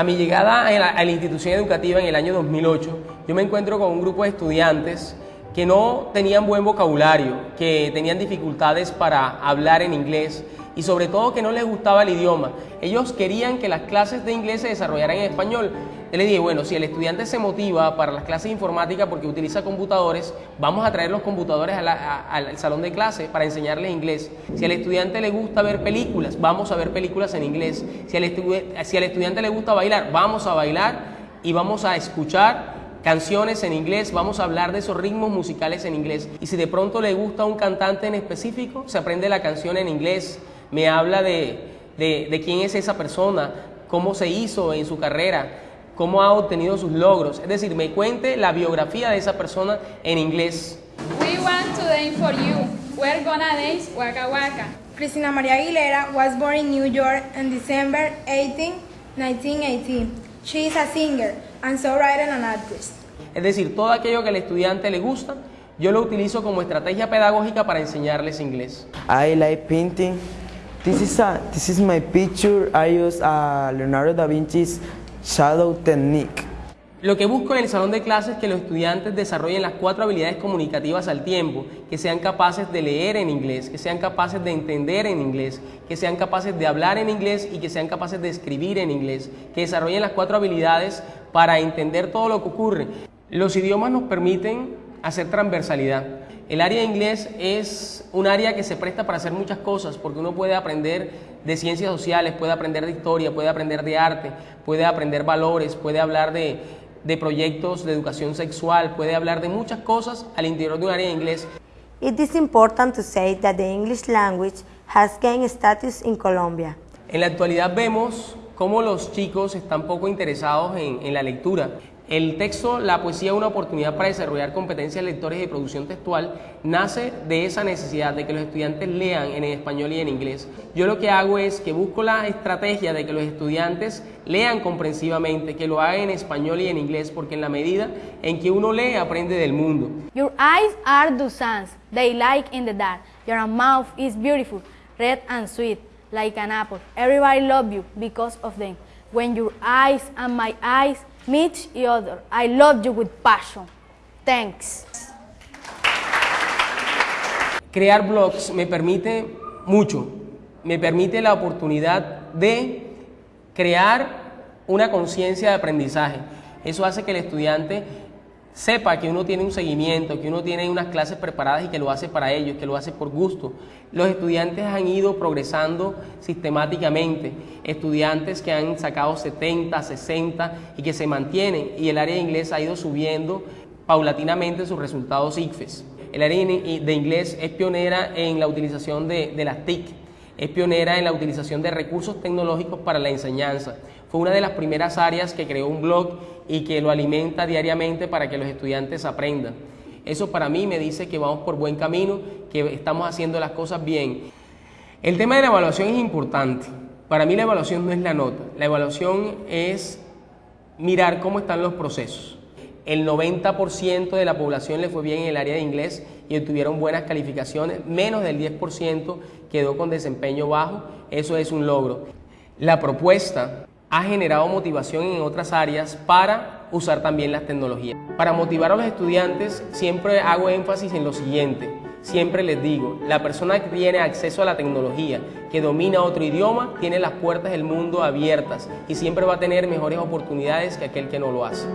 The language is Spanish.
A mi llegada a la, institución educativa en el año 2008, yo me encuentro con un grupo de estudiantes que no tenían buen vocabulario, que tenían dificultades para hablar en inglés y sobre todo que no les gustaba el idioma. Ellos querían que las clases de inglés se desarrollaran en español. Yo les dije, bueno, si el estudiante se motiva para las clases de informática porque utiliza computadores, vamos a traer los computadores al salón de clase para enseñarles inglés. Si al estudiante le gusta ver películas, vamos a ver películas en inglés. Si al, si al estudiante le gusta bailar, vamos a bailar y vamos a escuchar canciones en inglés, vamos a hablar de esos ritmos musicales en inglés. Y si de pronto le gusta un cantante en específico, se aprende la canción en inglés, me habla de, de, de quién es esa persona, cómo se hizo en su carrera, cómo ha obtenido sus logros. Es decir, me cuente la biografía de esa persona en inglés. We want to dance for you. We're gonna dance Waka Waka. Cristina María Aguilera was born in New York on December 18, 1918. She is a singer and songwriter and actress. Es decir, todo aquello que al estudiante le gusta, yo lo utilizo como estrategia pedagógica para enseñarles inglés. I like painting. This is, a, this is my picture. I use uh, Leonardo da Vinci's shadow technique. Lo que busco en el salón de clases es que los estudiantes desarrollen las cuatro habilidades comunicativas al tiempo, que sean capaces de leer en inglés, que sean capaces de entender en inglés, que sean capaces de hablar en inglés y que sean capaces de escribir en inglés, que desarrollen las cuatro habilidades para entender todo lo que ocurre. Los idiomas nos permiten hacer transversalidad. El área de inglés es un área que se presta para hacer muchas cosas, porque uno puede aprender de ciencias sociales, puede aprender de historia, puede aprender de arte, puede aprender valores, puede hablar de, de proyectos de educación sexual, puede hablar de muchas cosas al interior de un área de inglés. It is important to say that the English language has gained status in Colombia. En la actualidad vemos cómo los chicos están poco interesados en, en la lectura. El texto, la poesía, una oportunidad para desarrollar competencias lectores de producción textual, nace de esa necesidad de que los estudiantes lean en español y en inglés. Yo lo que hago es que busco la estrategia de que los estudiantes lean comprensivamente, que lo hagan en español y en inglés, porque en la medida en que uno lee, aprende del mundo. Your eyes are the suns, they like in the dark. Your mouth is beautiful, red and sweet, like an apple. Everybody love you because of them. When your eyes and my eyes meet each other, I love you with passion. Thanks. Crear blogs me permite mucho, me permite la oportunidad de crear una conciencia de aprendizaje. Eso hace que el estudiante sepa que uno tiene un seguimiento, que uno tiene unas clases preparadas y que lo hace para ellos, que lo hace por gusto. Los estudiantes han ido progresando sistemáticamente, estudiantes que han sacado 70, 60 y que se mantienen y el área de inglés ha ido subiendo paulatinamente sus resultados ICFES. El área de inglés es pionera en la utilización de, de las TIC, es pionera en la utilización de recursos tecnológicos para la enseñanza. Fue una de las primeras áreas que creó un blog y que lo alimenta diariamente para que los estudiantes aprendan. Eso para mí me dice que vamos por buen camino, que estamos haciendo las cosas bien. El tema de la evaluación es importante. Para mí la evaluación no es la nota, la evaluación es mirar cómo están los procesos. El 90% de la población le fue bien en el área de inglés y obtuvieron buenas calificaciones, menos del 10% quedó con desempeño bajo, eso es un logro. La propuesta ha generado motivación en otras áreas para usar también las tecnologías. Para motivar a los estudiantes siempre hago énfasis en lo siguiente. Siempre les digo, la persona que tiene acceso a la tecnología, que domina otro idioma, tiene las puertas del mundo abiertas y siempre va a tener mejores oportunidades que aquel que no lo hace.